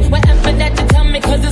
thing. Whatever that you tell me, cause it's